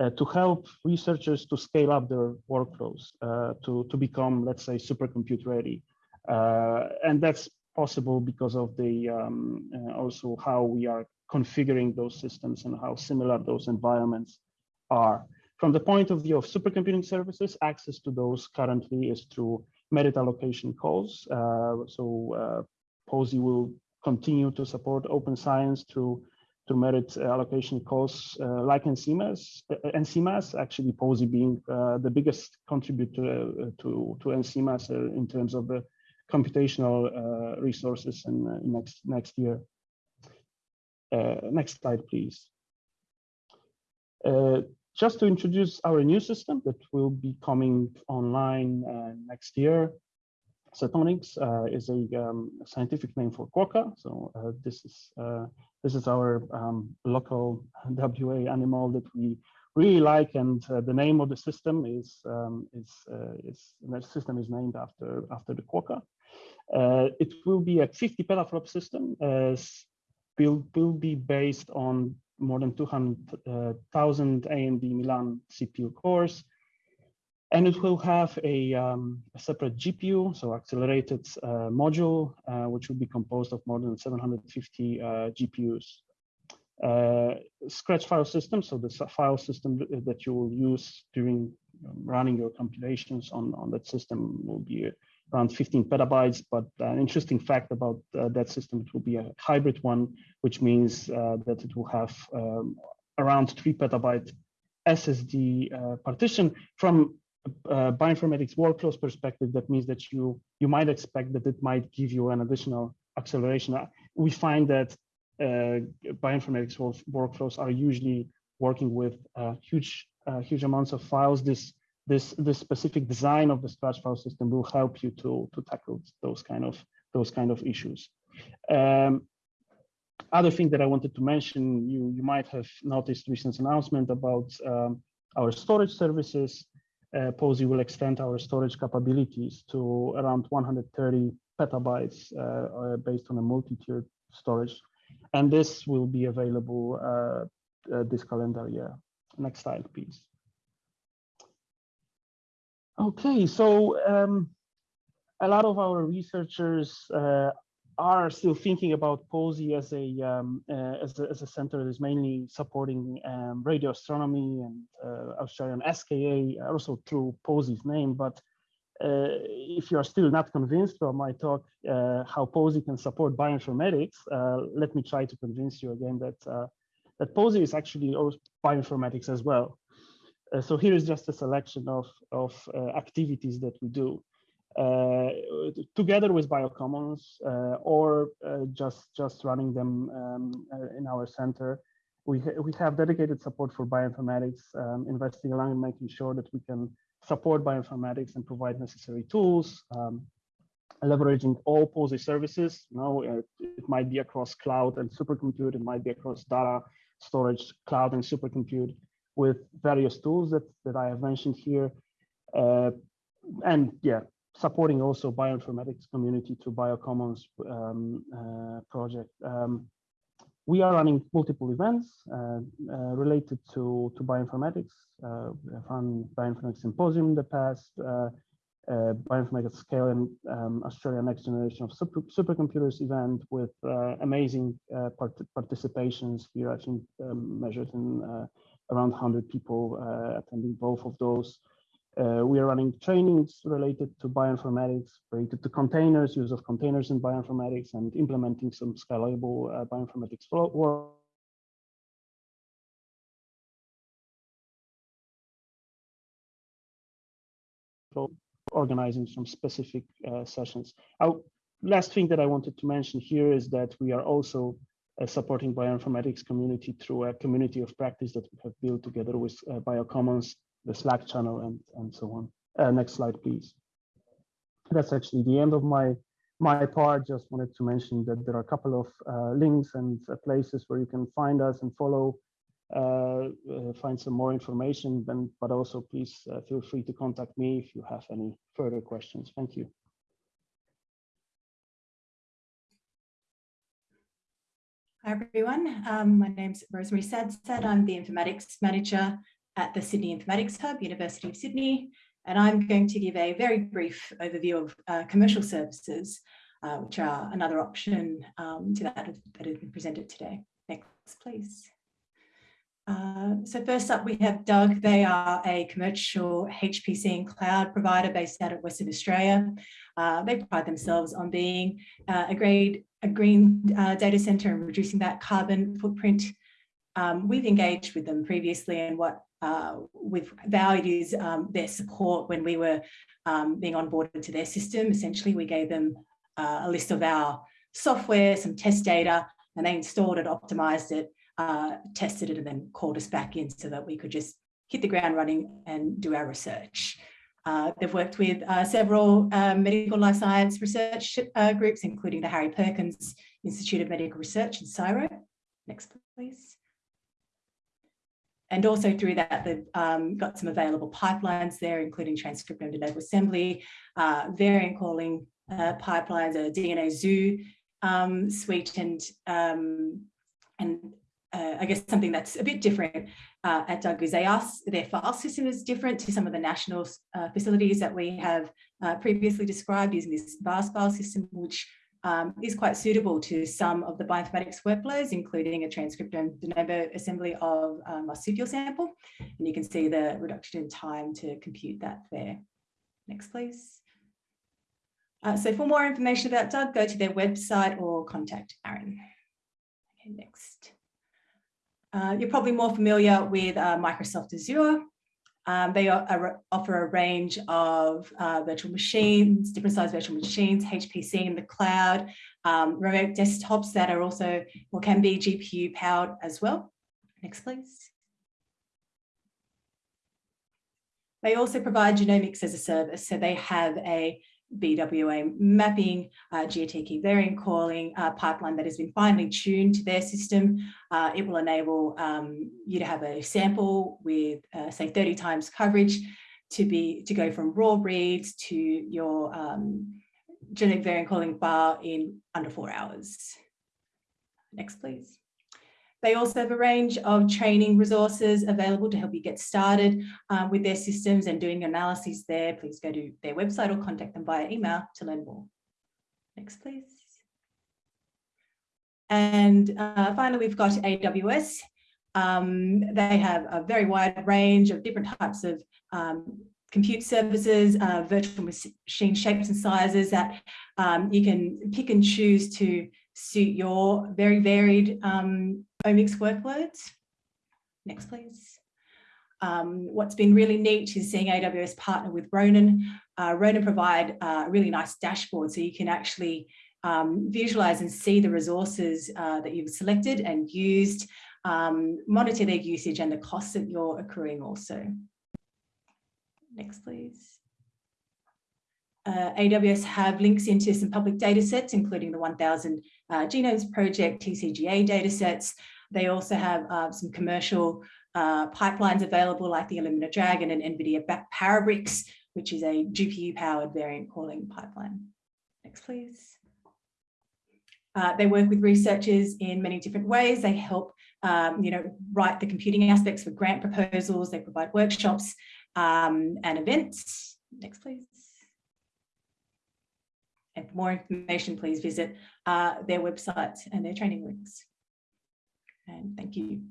uh, to help researchers to scale up their workflows uh, to, to become, let's say, supercompute ready. Uh, and that's possible because of the um, also how we are configuring those systems and how similar those environments are. From the point of view of supercomputing services, access to those currently is through merit allocation calls. Uh, so uh, Pawsey will continue to support open science through to merit uh, allocation calls uh, like NCMAS, uh, NCMAS actually Pawsey being uh, the biggest contributor uh, to, to NCMAS uh, in terms of the computational resources in, next, next year. next slide, please. just to introduce our new system that will be coming online next year. Setonix uh, is a um, scientific name for quokka. So uh, this is uh, this is our um, local WA animal that we really like, and uh, the name of the system is um, is uh, is the system is named after after the quokka. Uh, it will be a 50 petaflop system. will will be based on more than 200,000 AMD Milan CPU cores and it will have a, um, a separate GPU, so accelerated uh, module, uh, which will be composed of more than 750 uh, GPUs. Uh, scratch file system, so the file system that you will use during um, running your compilations on, on that system will be around 15 petabytes. But an interesting fact about uh, that system, it will be a hybrid one, which means uh, that it will have um, around three petabyte SSD partition from uh, bioinformatics workflows perspective, that means that you you might expect that it might give you an additional acceleration. Uh, we find that uh, bioinformatics workflows are usually working with uh, huge uh, huge amounts of files. This this this specific design of the scratch file system will help you to to tackle those kind of those kind of issues. Um, other thing that I wanted to mention, you you might have noticed recent announcement about um, our storage services uh, Pawsey will extend our storage capabilities to around 130 petabytes uh, uh, based on a multi-tiered storage. And this will be available uh, uh, this calendar year. Next slide, please. Okay, so um, a lot of our researchers uh, are still thinking about Pawsey as a, um, uh, as a, as a center that is mainly supporting um, radio astronomy and uh, Australian SKA, also through Pawsey's name. But uh, if you are still not convinced from my talk uh, how Pawsey can support bioinformatics, uh, let me try to convince you again that uh, that Pawsey is actually bioinformatics as well. so here is just a selection of of activities that we do. Uh, together with biocommons uh, or uh, just just running them um, in our center we, ha we have dedicated support for bioinformatics, um, investing along and making sure that we can support bioinformatics and provide necessary tools, um, leveraging all Pawsey services. It, it, might be across cloud and supercompute, it might be across data storage, cloud and supercompute with various tools that, that I have mentioned here. Uh, and yeah, supporting also bioinformatics community through Biocommons um, uh, project. Um, we are running multiple events uh, uh, related to, to bioinformatics. Uh, we have run bioinformatics symposium in the past, uh, uh, bioinformatics scale and um, Australia next generation of super, supercomputers event with uh, amazing part participations. We are actually um, measured in around 100 people attending both of those. Uh, we are running trainings related to bioinformatics, related to containers, use of containers in bioinformatics, and implementing some scalable uh, bioinformatics work. organizing some specific uh, sessions. Our last thing that I wanted to mention here is that we are also uh, supporting bioinformatics community through a community of practice that we have built together with uh, Biocommons the Slack channel and, and so on. Uh, next slide, please. That's actually the end of my my part. Just wanted to mention that there are a couple of uh, links and uh, places where you can find us and follow, uh, uh, find some more information. Then, but also please uh, feel free to contact me if you have any further questions. Thank you. Hi everyone, um, my name's Rosemary Sadsad. I'm the informatics manager at the Sydney Informatics Hub, University of Sydney, and I'm going to give a very brief overview of uh, commercial services, uh, which are another option um, to that that has been presented today. Next, please. Uh, so first up, we have DUG. They are a commercial HPC and cloud provider based out of Western Australia. Uh, they pride themselves on being uh, a, grade, a green uh, data center and reducing that carbon footprint. Um, we've engaged with them previously and what uh, we've valued um, their support when we were um, being onboarded to their system. Essentially, we gave them uh, a list of our software, some test data, and they installed it, optimized it, uh, tested it, and then called us back in so that we could just hit the ground running and do our research. Uh, they've worked with uh, several uh, medical life science research uh, groups, including the Harry Perkins Institute of Medical Research in CSIRO. Next, please. And also through that, they've um, got some available pipelines there, including transcriptome de novo assembly, uh, variant calling uh, pipelines, a DNA zoo um, suite, and um, and uh, I guess something that's a bit different uh, at DUG is they ask, their file system is different to some of the national uh, facilities that we have uh, previously described using this VAST file system, which um, is quite suitable to some of the bioinformatics workflows, including a transcriptome de novo assembly of a marsupial sample. And you can see the reduction in time to compute that there. Next, please. Uh, so for more information about DUG, go to their website or contact Aaron. Okay, next. Uh, you're probably more familiar with uh, Microsoft Azure. Um, they are, offer a range of uh, virtual machines, different size virtual machines, HPC in the cloud, um, remote desktops that are also or can be GPU powered as well. Next, please. They also provide genomics as a service. So they have a BWA mapping, uh, GATK variant calling uh, pipeline that has been finely tuned to their system. Uh, it will enable um, you to have a sample with uh, say 30 times coverage to be to go from raw reads to your um, genetic variant calling file in under four hours. Next, please. They also have a range of training resources available to help you get started um, with their systems and doing analyses there. Please go to their website or contact them via email to learn more. Next, please. And uh, finally, we've got AWS. Um, they have a very wide range of different types of um, compute services, uh, virtual machine shapes and sizes that um, you can pick and choose to suit your very varied um, omics workloads. Next, please. Um, what's been really neat is seeing AWS partner with Ronin. Uh, Ronin provide a really nice dashboard so you can actually um, visualize and see the resources uh, that you've selected and used, um, monitor their usage and the costs that you're accruing also. Next, please. Uh, AWS have links into some public data sets, including the 1000 uh, Genomes Project TCGA data sets, they also have uh, some commercial uh, pipelines available like the Illumina DRAGEN and NVIDIA Parabricks, which is a GPU-powered variant calling pipeline. Next, please. Uh, they work with researchers in many different ways. They help, um, you know, write the computing aspects for grant proposals. They provide workshops um, and events. Next, please. And for more information, please visit uh, their website and their training links. And thank you.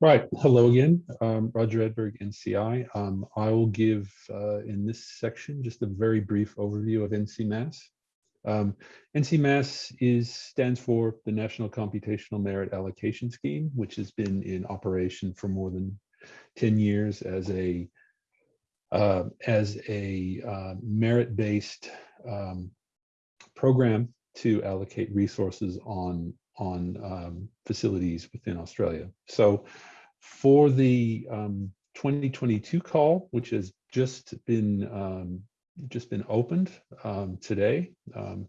Right, hello again, um, Roger Edberg, NCI. Um, I will give uh, in this section just a very brief overview of NCMAS. Um, NCMAS is stands for the National Computational Merit Allocation Scheme, which has been in operation for more than 10 years as a uh, as a uh, merit-based um, program to allocate resources on on um, facilities within Australia. So for the um, 2022 call, which has just been um, just been opened um, today, um,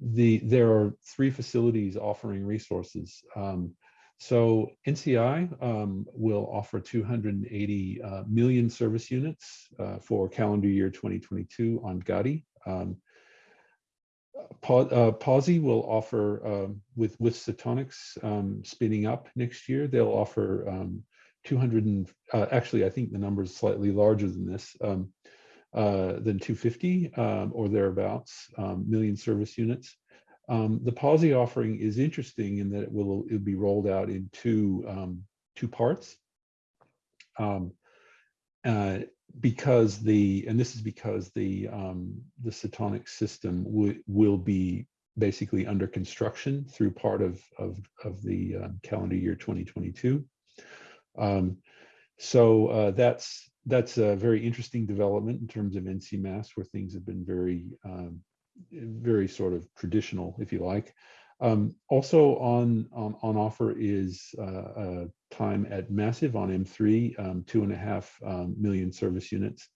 the there are three facilities offering resources. Um, so NCI will offer 280 uh, million service units uh, for calendar year 2022 on Gadi. Um, uh, Pawsey will offer um, with with Setonix um, spinning up next year. They'll offer um, 200 and uh, actually I think the number is slightly larger than this um, uh, than 250 um, or thereabouts um, million service units. the Pawsey offering is interesting in that it will it'll be rolled out in two two parts. Uh, because the and this is because the um, the Setonix system will be basically under construction through part of of, of the uh, calendar year 2022. Um, so uh, that's that's a very interesting development in terms of NCMAS, where things have been very um, very sort of traditional, if you like. Um, also on, on, on offer is uh, time at Massive on M3, um, two and a half um, million service units.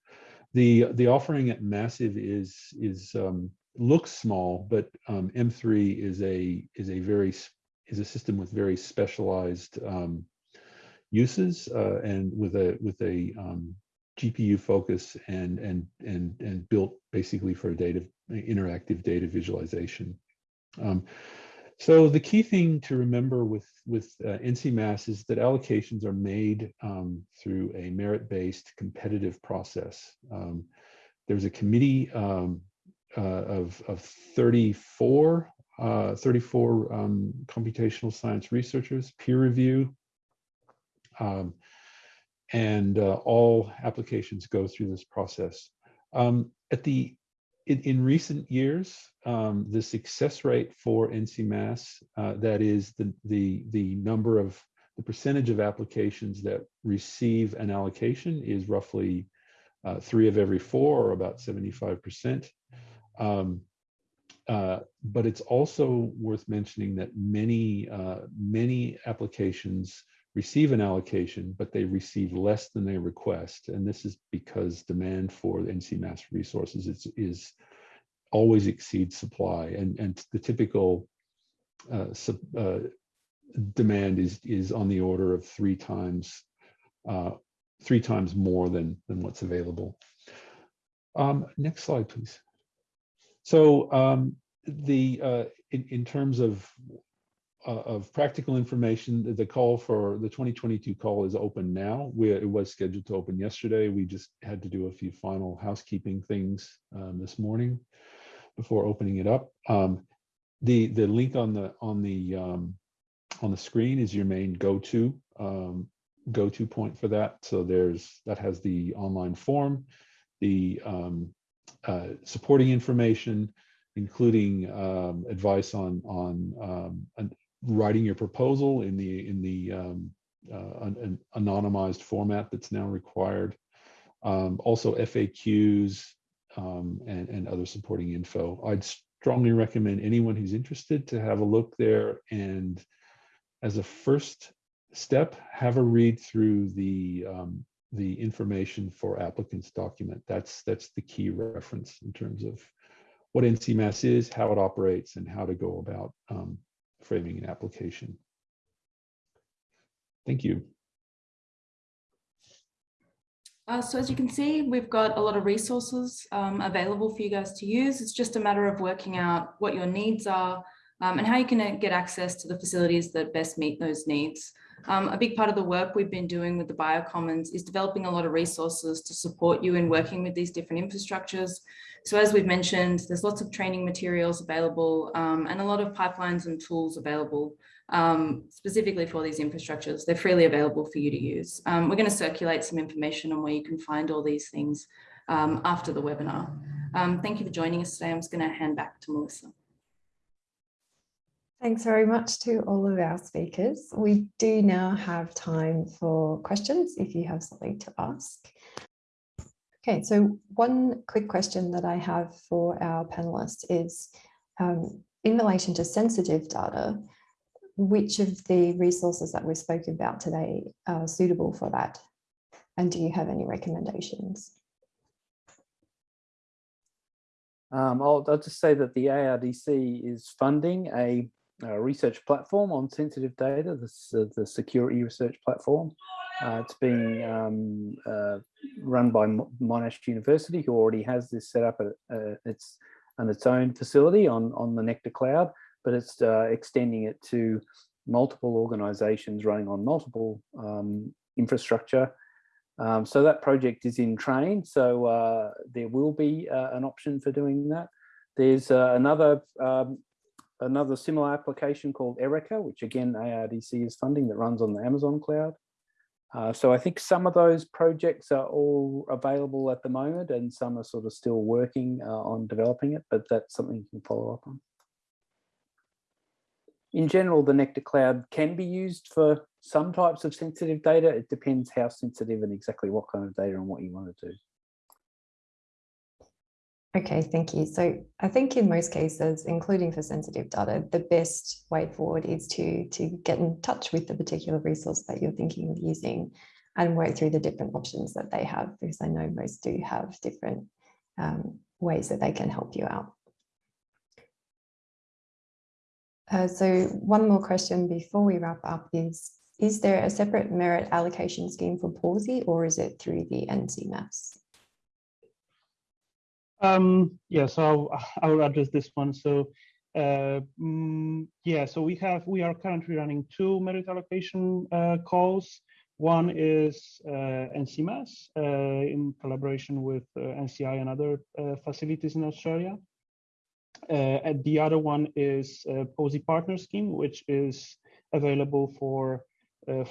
The the offering at Massive is is um, looks small, but um, M3 is a is a very is a system with very specialized um, uses uh, and with a with a GPU focus and and and and built basically for data interactive data visualization. Um, so the key thing to remember with, with uh, NCMAS is that allocations are made um, through a merit-based competitive process. Um, there's a committee um, uh, of, of 34, uh, 34 um, computational science researchers, peer review, um, and uh, all applications go through this process. Um, at the in, in recent years, um, the success rate for NCMAS, uh, that is the, the, the number of the percentage of applications that receive an allocation is roughly uh, three of every four or about 75%. Um, uh, but it's also worth mentioning that many, uh, many applications receive an allocation, but they receive less than they request. And this is because demand for NCMAS resources is, is always exceeds supply. And, and the typical uh, sub, uh, demand is, is on the order of three times, uh, three times more than, than what's available. Um, next slide, please. So um, the uh, in, in terms of of practical information, the call for the 2022 call is open now. We, it was scheduled to open yesterday. We just had to do a few final housekeeping things um, this morning before opening it up. Um, the the link on the on the um, on the screen is your main go-to um, go-to point for that. So there's that has the online form, the um, uh, supporting information, including um, advice on on um, writing your proposal in the in the um, uh, an, an anonymized format that's now required. Um, also FAQs um, and, and other supporting info. I'd strongly recommend anyone who's interested to have a look there and as a first step, have a read through the um, the information for applicants document. That's that's the key reference in terms of what NCMAS is, how it operates, and how to go about um, framing an application. Thank you. Uh, so as you can see, we've got a lot of resources um, available for you guys to use. It's just a matter of working out what your needs are um, and how you can uh, get access to the facilities that best meet those needs. Um, a big part of the work we've been doing with the Biocommons is developing a lot of resources to support you in working with these different infrastructures. So as we've mentioned, there's lots of training materials available um, and a lot of pipelines and tools available um, specifically for these infrastructures. They're freely available for you to use. Um, we're going to circulate some information on where you can find all these things um, after the webinar. Um, thank you for joining us today. I'm just going to hand back to Melissa. Thanks very much to all of our speakers. We do now have time for questions if you have something to ask. Okay, so one quick question that I have for our panelists is um, in relation to sensitive data, which of the resources that we've spoken about today are suitable for that? And do you have any recommendations? Um, I'll, I'll just say that the ARDC is funding a research platform on sensitive data, this, uh, the security research platform. Uh, it's being um, uh, run by Monash University, who already has this set up at uh, its, on its own facility on, on the Nectar Cloud, but it's uh, extending it to multiple organizations running on multiple um, infrastructure um, so that project is in train, so uh, there will be uh, an option for doing that. There's uh, another um, another similar application called Erica, which again ARDC is funding that runs on the Amazon cloud. Uh, so I think some of those projects are all available at the moment and some are sort of still working uh, on developing it, but that's something you can follow up on in general, the Nectar Cloud can be used for some types of sensitive data. It depends how sensitive and exactly what kind of data and what you want to do. Okay, thank you. So I think in most cases, including for sensitive data, the best way forward is to, to get in touch with the particular resource that you're thinking of using and work through the different options that they have, because I know most do have different um, ways that they can help you out. Uh, so one more question before we wrap up is, is there a separate merit allocation scheme for Pawsey or is it through the NCMAS? Um, yeah, so I'll, I'll address this one. So uh, mm, yeah, so we have, we are currently running two merit allocation uh, calls. One is uh, NCMAS uh, in collaboration with uh, NCI and other uh, facilities in Australia. Uh, and the other one is Pawsey Partner Scheme, which is available for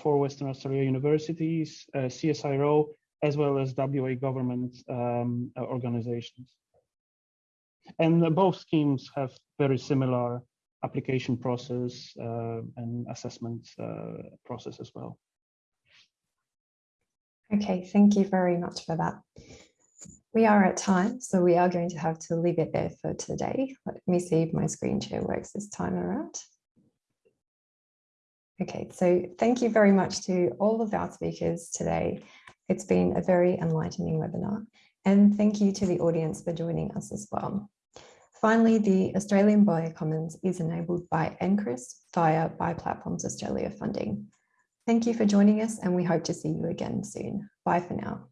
for Western Australia universities, CSIRO, as well as WA government um, organizations. And both schemes have very similar application process uh, and assessment uh, process as well. Okay, thank you very much for that. We are at time, so we are going to have to leave it there for today. Let me see if my screen share works this time around. Okay, so thank you very much to all of our speakers today. It's been a very enlightening webinar and thank you to the audience for joining us as well. Finally, the Australian Biocommons is enabled by NCRIS via Bioplatforms Australia funding. Thank you for joining us and we hope to see you again soon. Bye for now.